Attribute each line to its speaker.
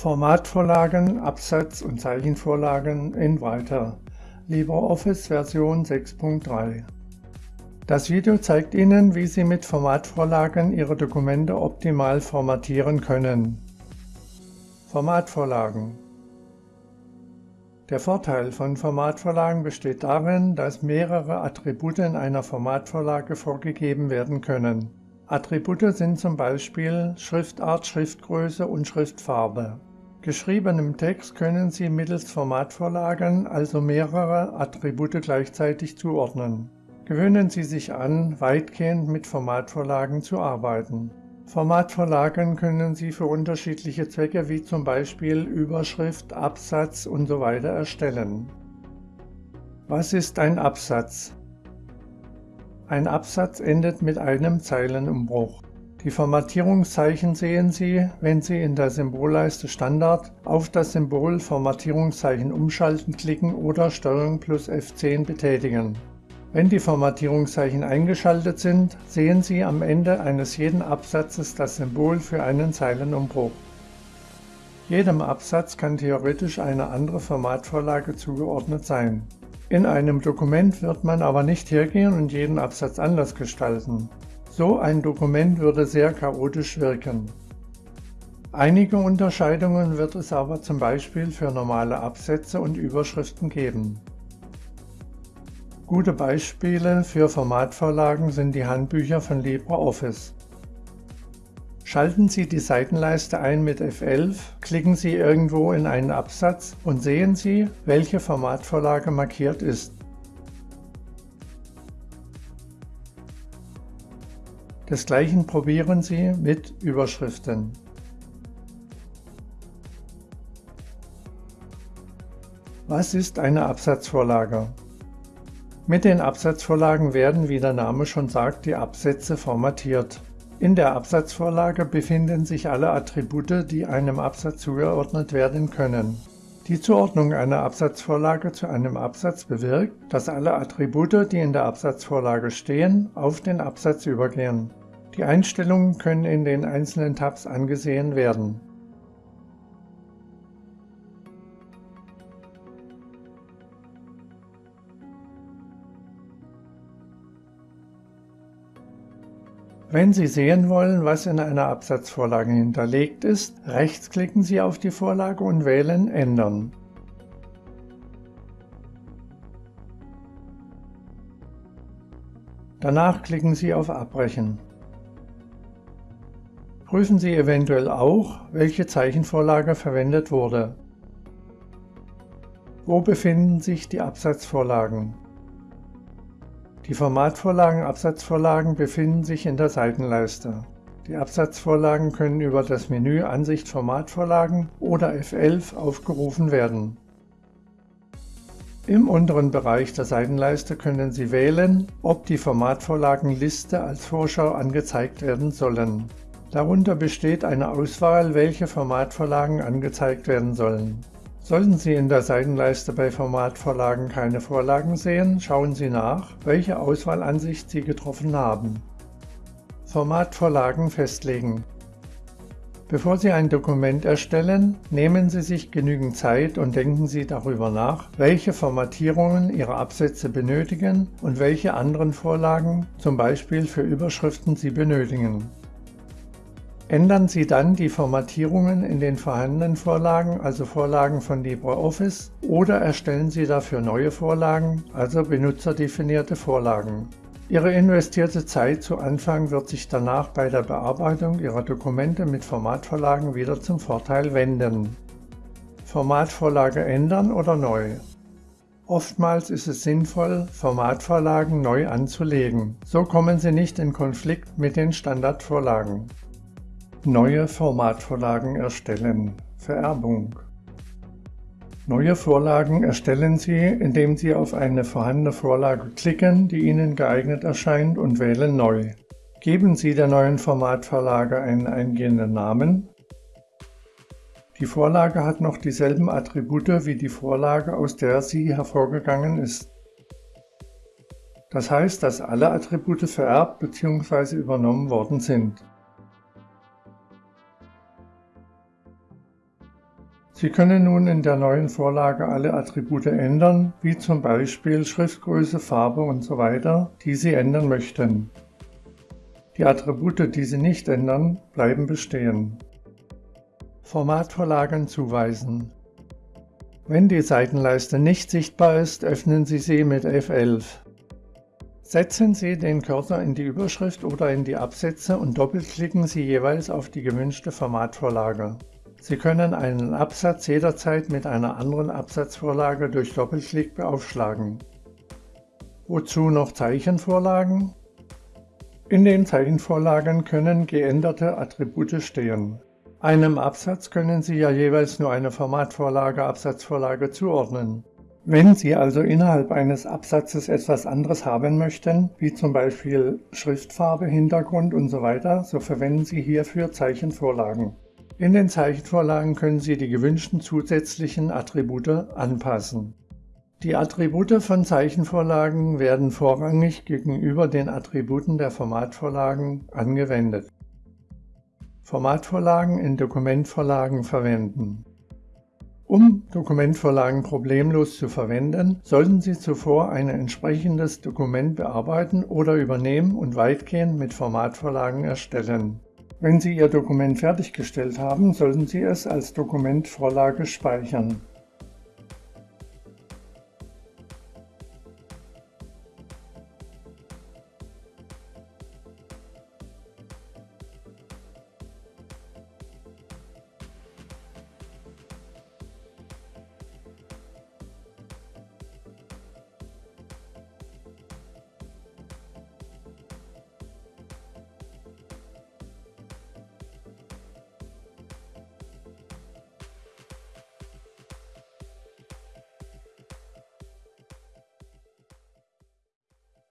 Speaker 1: Formatvorlagen, Absatz- und Zeichenvorlagen in Writer LibreOffice Version 6.3 Das Video zeigt Ihnen, wie Sie mit Formatvorlagen Ihre Dokumente optimal formatieren können. Formatvorlagen Der Vorteil von Formatvorlagen besteht darin, dass mehrere Attribute in einer Formatvorlage vorgegeben werden können. Attribute sind zum Beispiel Schriftart, Schriftgröße und Schriftfarbe. Geschriebenem Text können Sie mittels Formatvorlagen also mehrere Attribute gleichzeitig zuordnen. Gewöhnen Sie sich an, weitgehend mit Formatvorlagen zu arbeiten. Formatvorlagen können Sie für unterschiedliche Zwecke wie zum Beispiel Überschrift, Absatz usw. So erstellen. Was ist ein Absatz? Ein Absatz endet mit einem Zeilenumbruch. Die Formatierungszeichen sehen Sie, wenn Sie in der Symbolleiste Standard auf das Symbol Formatierungszeichen umschalten klicken oder STRG plus F10 betätigen. Wenn die Formatierungszeichen eingeschaltet sind, sehen Sie am Ende eines jeden Absatzes das Symbol für einen Zeilenumbruch. Jedem Absatz kann theoretisch eine andere Formatvorlage zugeordnet sein. In einem Dokument wird man aber nicht hergehen und jeden Absatz anders gestalten. So ein Dokument würde sehr chaotisch wirken. Einige Unterscheidungen wird es aber zum Beispiel für normale Absätze und Überschriften geben. Gute Beispiele für Formatvorlagen sind die Handbücher von LibreOffice. Schalten Sie die Seitenleiste ein mit F11, klicken Sie irgendwo in einen Absatz und sehen Sie, welche Formatvorlage markiert ist. Desgleichen probieren Sie mit Überschriften. Was ist eine Absatzvorlage? Mit den Absatzvorlagen werden, wie der Name schon sagt, die Absätze formatiert. In der Absatzvorlage befinden sich alle Attribute, die einem Absatz zugeordnet werden können. Die Zuordnung einer Absatzvorlage zu einem Absatz bewirkt, dass alle Attribute, die in der Absatzvorlage stehen, auf den Absatz übergehen. Die Einstellungen können in den einzelnen Tabs angesehen werden. Wenn Sie sehen wollen, was in einer Absatzvorlage hinterlegt ist, rechtsklicken Sie auf die Vorlage und wählen Ändern. Danach klicken Sie auf Abbrechen. Prüfen Sie eventuell auch, welche Zeichenvorlage verwendet wurde. Wo befinden sich die Absatzvorlagen? Die Formatvorlagen Absatzvorlagen befinden sich in der Seitenleiste. Die Absatzvorlagen können über das Menü Ansicht Formatvorlagen oder F11 aufgerufen werden. Im unteren Bereich der Seitenleiste können Sie wählen, ob die Formatvorlagenliste als Vorschau angezeigt werden sollen. Darunter besteht eine Auswahl, welche Formatvorlagen angezeigt werden sollen. Sollten Sie in der Seitenleiste bei Formatvorlagen keine Vorlagen sehen, schauen Sie nach, welche Auswahlansicht Sie getroffen haben. Formatvorlagen festlegen. Bevor Sie ein Dokument erstellen, nehmen Sie sich genügend Zeit und denken Sie darüber nach, welche Formatierungen Ihre Absätze benötigen und welche anderen Vorlagen, zum Beispiel für Überschriften, Sie benötigen. Ändern Sie dann die Formatierungen in den vorhandenen Vorlagen, also Vorlagen von LibreOffice, oder erstellen Sie dafür neue Vorlagen, also benutzerdefinierte Vorlagen. Ihre investierte Zeit zu Anfang wird sich danach bei der Bearbeitung Ihrer Dokumente mit Formatvorlagen wieder zum Vorteil wenden. Formatvorlage ändern oder neu? Oftmals ist es sinnvoll, Formatvorlagen neu anzulegen. So kommen Sie nicht in Konflikt mit den Standardvorlagen. Neue Formatvorlagen erstellen. Vererbung. Neue Vorlagen erstellen Sie, indem Sie auf eine vorhandene Vorlage klicken, die Ihnen geeignet erscheint und wählen Neu. Geben Sie der neuen Formatvorlage einen eingehenden Namen. Die Vorlage hat noch dieselben Attribute wie die Vorlage, aus der sie hervorgegangen ist. Das heißt, dass alle Attribute vererbt bzw. übernommen worden sind. Sie können nun in der neuen Vorlage alle Attribute ändern, wie zum Beispiel Schriftgröße, Farbe usw., so die Sie ändern möchten. Die Attribute, die Sie nicht ändern, bleiben bestehen. Formatvorlagen zuweisen. Wenn die Seitenleiste nicht sichtbar ist, öffnen Sie sie mit F11. Setzen Sie den Cursor in die Überschrift oder in die Absätze und doppelklicken Sie jeweils auf die gewünschte Formatvorlage. Sie können einen Absatz jederzeit mit einer anderen Absatzvorlage durch Doppelklick beaufschlagen. Wozu noch Zeichenvorlagen? In den Zeichenvorlagen können geänderte Attribute stehen. Einem Absatz können Sie ja jeweils nur eine Formatvorlage Absatzvorlage zuordnen. Wenn Sie also innerhalb eines Absatzes etwas anderes haben möchten, wie zum Beispiel Schriftfarbe, Hintergrund usw., so, so verwenden Sie hierfür Zeichenvorlagen. In den Zeichenvorlagen können Sie die gewünschten zusätzlichen Attribute anpassen. Die Attribute von Zeichenvorlagen werden vorrangig gegenüber den Attributen der Formatvorlagen angewendet. Formatvorlagen in Dokumentvorlagen verwenden Um Dokumentvorlagen problemlos zu verwenden, sollten Sie zuvor ein entsprechendes Dokument bearbeiten oder übernehmen und weitgehend mit Formatvorlagen erstellen. Wenn Sie Ihr Dokument fertiggestellt haben, sollten Sie es als Dokumentvorlage speichern.